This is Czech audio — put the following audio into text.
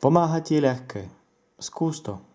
Pomáhat je lehké. Zkus to.